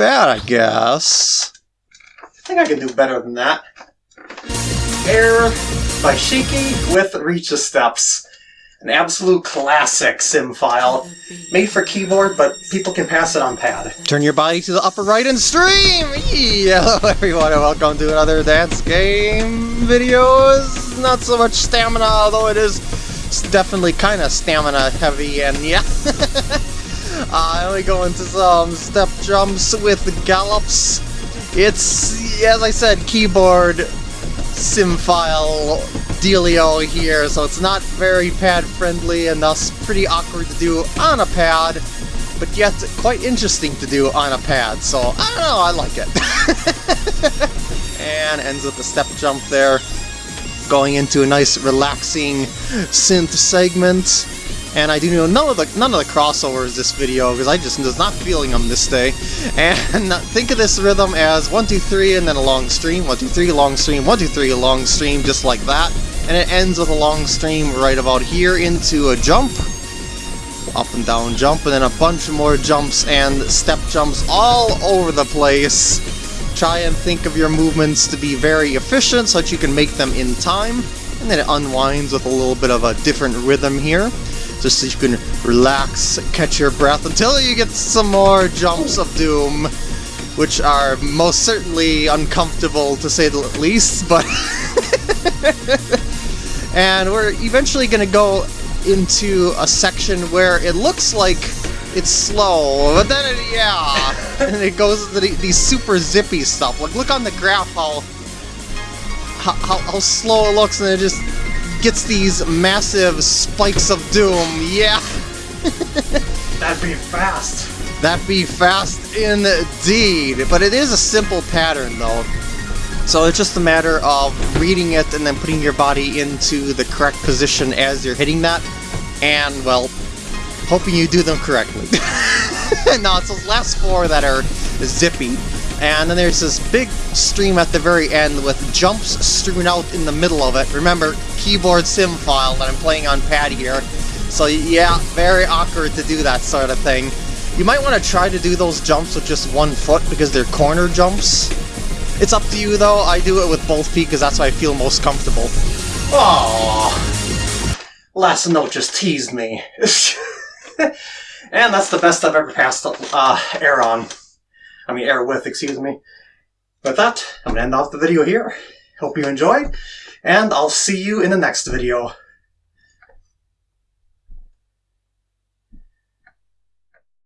bad, I guess. I think I can do better than that. Air by Shiki with Reach the Steps. An absolute classic sim file. Made for keyboard, but people can pass it on pad. Turn your body to the upper right and stream! Hello everyone and welcome to another dance game video. not so much stamina, although it is definitely kind of stamina heavy and yeah. uh, we go into some step jumps with gallops. It's, as I said, keyboard sim file dealio here, so it's not very pad friendly and thus pretty awkward to do on a pad, but yet quite interesting to do on a pad, so I don't know, I like it. and ends with a step jump there, going into a nice relaxing synth segment. And I do know none of the none of the crossovers this video because I just was not feeling them this day. And think of this rhythm as one two three and then a long stream, one two three long stream, one two three long stream, just like that. And it ends with a long stream right about here into a jump, up and down jump, and then a bunch more jumps and step jumps all over the place. Try and think of your movements to be very efficient so that you can make them in time. And then it unwinds with a little bit of a different rhythm here just so you can relax, catch your breath until you get some more jumps of doom, which are most certainly uncomfortable to say the least, but... and we're eventually going to go into a section where it looks like it's slow, but then it, yeah, and it goes to the, these super zippy stuff. Like, look on the graph how, how, how slow it looks, and it just gets these massive spikes of doom. Yeah. That'd be fast. That'd be fast indeed. But it is a simple pattern though. So it's just a matter of reading it and then putting your body into the correct position as you're hitting that. And, well, hoping you do them correctly. no, it's those last four that are zippy. And then there's this big stream at the very end with jumps strewn out in the middle of it. Remember, keyboard sim file that I'm playing on pad here. So yeah, very awkward to do that sort of thing. You might want to try to do those jumps with just one foot because they're corner jumps. It's up to you though, I do it with both feet because that's how I feel most comfortable. Oh, Last note just teased me. and that's the best I've ever passed uh, air on. I mean air with, excuse me. With that, I'm going to end off the video here. Hope you enjoyed, and I'll see you in the next video.